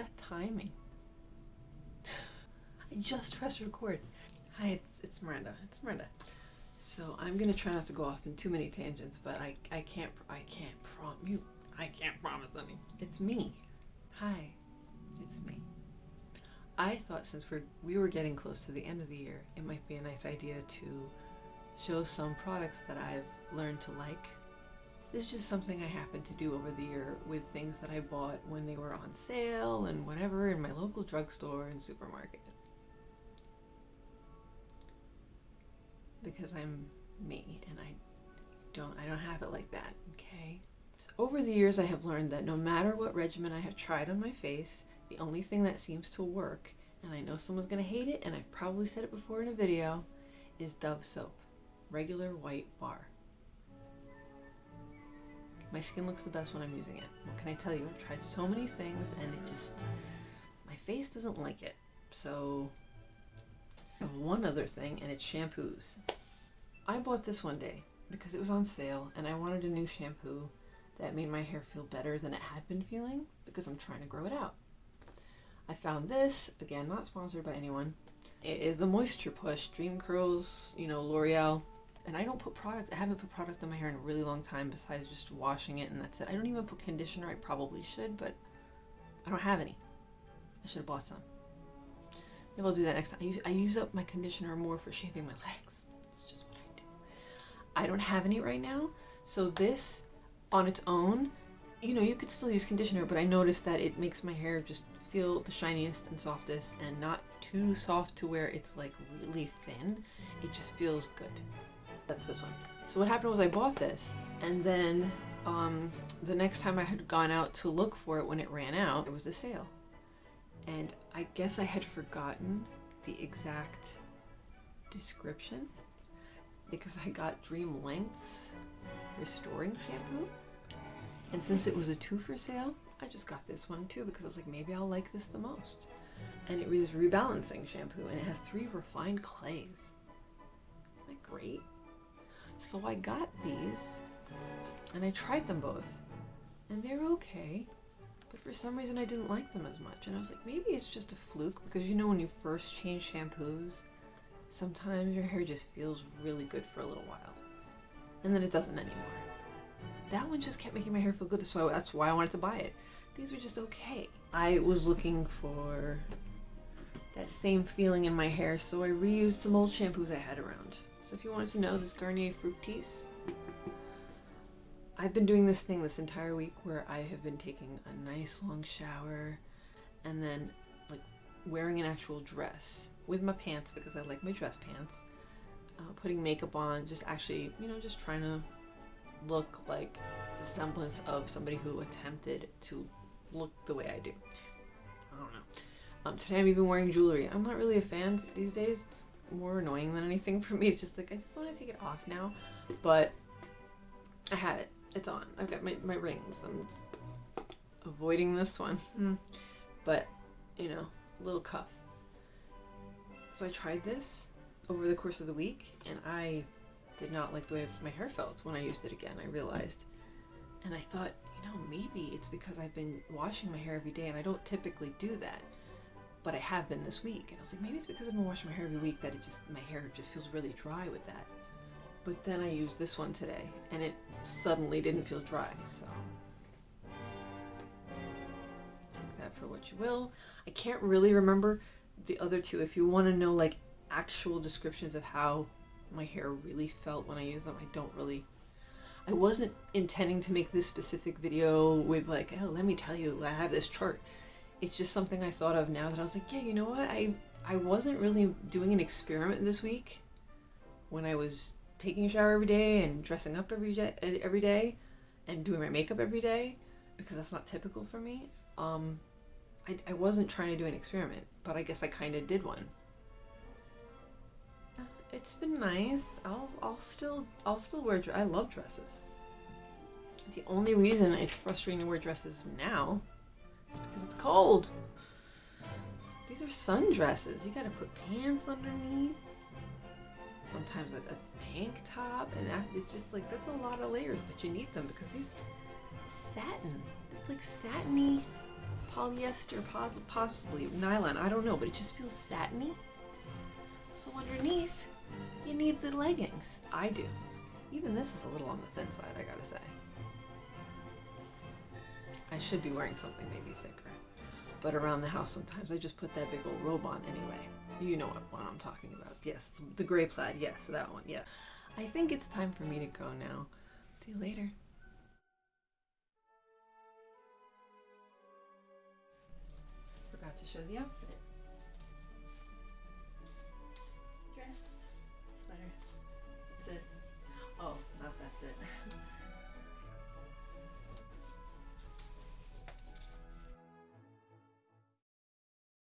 that timing? I just pressed record. Hi, it's, it's Miranda. It's Miranda. So I'm gonna try not to go off in too many tangents, but I, I can't, I can't prompt you. I can't promise anything. It's me. Hi, it's me. I thought since we're, we were getting close to the end of the year, it might be a nice idea to show some products that I've learned to like this is just something I happen to do over the year with things that I bought when they were on sale and whatever in my local drugstore and supermarket. because I'm me and I don't I don't have it like that, okay? So over the years I have learned that no matter what regimen I have tried on my face, the only thing that seems to work, and I know someone's gonna hate it, and I've probably said it before in a video, is Dove soap. Regular white bar. My skin looks the best when I'm using it. What can I tell you? I've tried so many things and it just, my face doesn't like it. So of one other thing, and it's shampoos. I bought this one day because it was on sale and I wanted a new shampoo that made my hair feel better than it had been feeling because I'm trying to grow it out. I found this, again, not sponsored by anyone. It is the Moisture Push Dream Curls, you know, L'Oreal. And I don't put product, I haven't put product on my hair in a really long time besides just washing it and that's it. I don't even put conditioner, I probably should, but I don't have any. I should have bought some. Maybe I'll do that next time. I use, I use up my conditioner more for shaving my legs. It's just what I do. I don't have any right now, so this on its own, you know, you could still use conditioner, but I noticed that it makes my hair just feel the shiniest and softest and not too soft to where it's like really thin. It just feels good. That's this one. So what happened was I bought this and then um, the next time I had gone out to look for it when it ran out, it was a sale and I guess I had forgotten the exact description because I got Dream Lengths Restoring Shampoo. And since it was a two for sale, I just got this one too because I was like, maybe I'll like this the most. And it was rebalancing shampoo and it has three refined clays. Isn't that great? So I got these and I tried them both and they're okay. But for some reason I didn't like them as much. And I was like, maybe it's just a fluke because you know when you first change shampoos, sometimes your hair just feels really good for a little while. And then it doesn't anymore. That one just kept making my hair feel good, so that's why I wanted to buy it. These were just okay. I was looking for that same feeling in my hair, so I reused some old shampoos I had around. So if you wanted to know, this Garnier Fructis I've been doing this thing this entire week where I have been taking a nice long shower and then like wearing an actual dress with my pants because I like my dress pants, uh, putting makeup on, just actually, you know, just trying to look like the semblance of somebody who attempted to look the way I do. I don't know. Um, today I'm even wearing jewelry. I'm not really a fan these days. It's more annoying than anything for me. It's just like I just want to take it off now, but I have it. It's on. I've got my, my rings. I'm avoiding this one. Mm. But, you know, little cuff. So I tried this over the course of the week and I did not like the way my hair felt when I used it again, I realized. And I thought, you know, maybe it's because I've been washing my hair every day and I don't typically do that. But I have been this week. And I was like, maybe it's because I've been washing my hair every week that it just, my hair just feels really dry with that. But then I used this one today and it suddenly didn't feel dry, so. Take that for what you will. I can't really remember the other two. If you want to know like actual descriptions of how my hair really felt when I used them, I don't really I wasn't intending to make this specific video with like, oh, let me tell you, I have this chart. It's just something I thought of now that I was like, yeah, you know what? I I wasn't really doing an experiment this week when I was taking a shower every day and dressing up every day, every day and doing my makeup every day because that's not typical for me. Um, I, I wasn't trying to do an experiment, but I guess I kind of did one. It's been nice. I'll, I'll still, I'll still wear, I love dresses. The only reason it's frustrating to wear dresses now because it's cold. These are sundresses. You gotta put pants underneath sometimes a, a tank top, and it's just like that's a lot of layers, but you need them because these satin, it's like satiny polyester, possibly nylon. I don't know, but it just feels satiny. So underneath, you need the leggings. I do. Even this is a little on the thin side, I gotta say. I should be wearing something maybe thicker. But around the house sometimes I just put that big old robe on anyway. You know what one I'm talking about. Yes, the gray plaid. Yes, that one. Yeah. I think it's time for me to go now. See you later. Forgot to show the outfit.